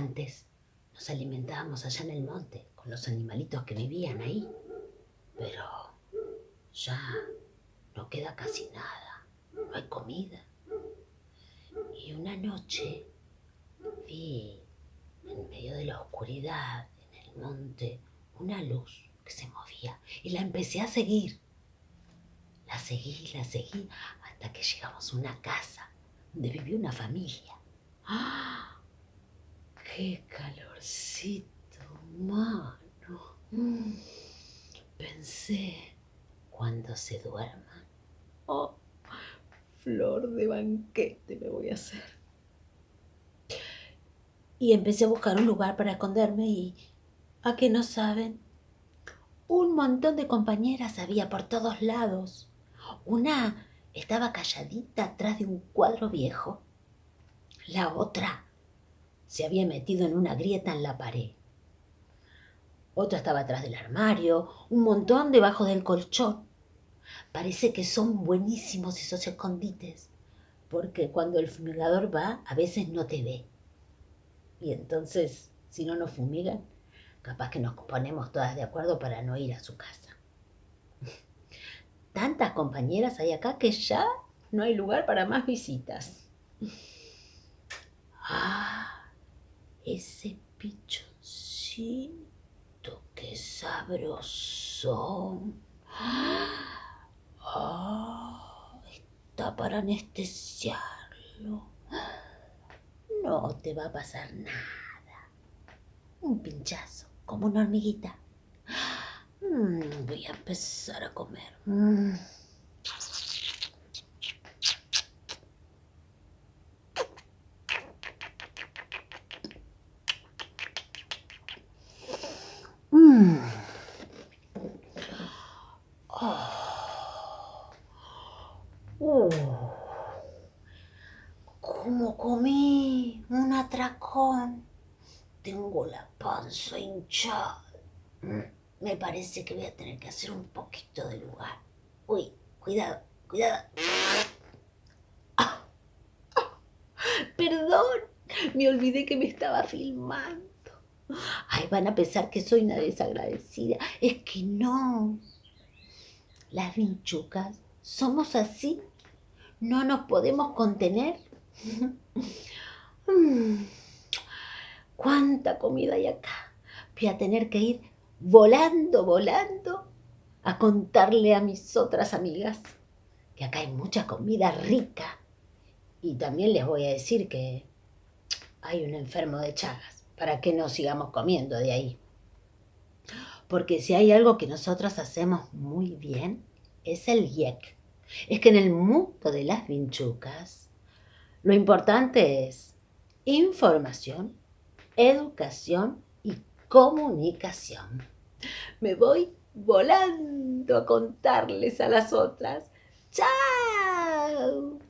Antes nos alimentábamos allá en el monte con los animalitos que vivían ahí, pero ya no queda casi nada, no hay comida. Y una noche vi en medio de la oscuridad, en el monte, una luz que se movía y la empecé a seguir. La seguí, la seguí, hasta que llegamos a una casa donde vivía una familia. ¡Ah! ¡Qué calorcito, mano! Mm. Pensé, cuando se duerman, oh, flor de banquete me voy a hacer. Y empecé a buscar un lugar para esconderme y, ¿a qué no saben? Un montón de compañeras había por todos lados. Una estaba calladita atrás de un cuadro viejo. La otra se había metido en una grieta en la pared. Otra estaba atrás del armario, un montón debajo del colchón. Parece que son buenísimos esos escondites, porque cuando el fumigador va, a veces no te ve. Y entonces, si no nos fumigan, capaz que nos ponemos todas de acuerdo para no ir a su casa. Tantas compañeras hay acá que ya no hay lugar para más visitas. Ah, ese pichoncito, qué sabroso. Ah, está para anestesiarlo. No te va a pasar nada. Un pinchazo, como una hormiguita. Mm, voy a empezar a comer. Mm. Mm. Oh. Oh. ¿Cómo comí? Un atracón. Tengo la panza hinchada. Me parece que voy a tener que hacer un poquito de lugar. Uy, cuidado, cuidado. Perdón, me olvidé que me estaba filmando. Ay, van a pensar que soy una desagradecida. Es que no. Las vinchucas somos así. No nos podemos contener. ¿Cuánta comida hay acá? Voy a tener que ir volando, volando a contarle a mis otras amigas que acá hay mucha comida rica. Y también les voy a decir que hay un enfermo de Chagas, para que no sigamos comiendo de ahí. Porque si hay algo que nosotros hacemos muy bien, es el yek. Es que en el mundo de las vinchucas, lo importante es información, educación y comunicación. Me voy volando a contarles a las otras. ¡Chao!